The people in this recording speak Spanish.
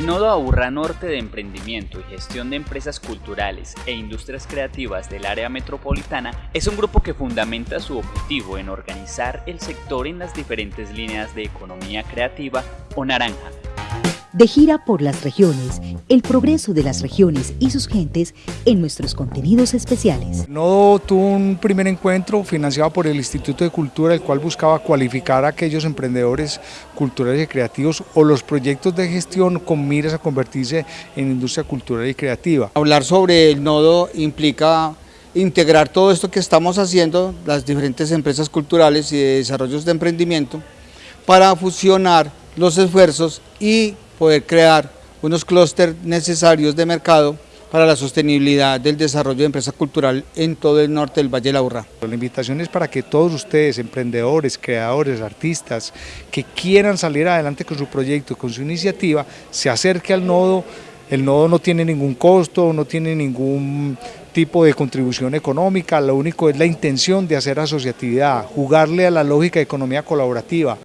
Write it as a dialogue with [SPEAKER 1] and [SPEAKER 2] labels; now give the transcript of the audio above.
[SPEAKER 1] El Nodo Aburra Norte de Emprendimiento y Gestión de Empresas Culturales e Industrias Creativas del área metropolitana es un grupo que fundamenta su objetivo en organizar el sector en las diferentes líneas de economía creativa o naranja,
[SPEAKER 2] de gira por las regiones, el progreso de las regiones y sus gentes en nuestros contenidos especiales.
[SPEAKER 3] Nodo tuvo un primer encuentro financiado por el Instituto de Cultura, el cual buscaba cualificar a aquellos emprendedores culturales y creativos o los proyectos de gestión con miras a convertirse en industria cultural y creativa.
[SPEAKER 4] Hablar sobre el nodo implica integrar todo esto que estamos haciendo, las diferentes empresas culturales y de desarrollos de emprendimiento, para fusionar los esfuerzos y poder crear unos clústeres necesarios de mercado para la sostenibilidad del desarrollo de empresa cultural en todo el norte del Valle de la Urra.
[SPEAKER 3] La invitación es para que todos ustedes, emprendedores, creadores, artistas, que quieran salir adelante con su proyecto, con su iniciativa, se acerque al nodo. El nodo no tiene ningún costo, no tiene ningún tipo de contribución económica, lo único es la intención de hacer asociatividad, jugarle a la lógica de economía colaborativa.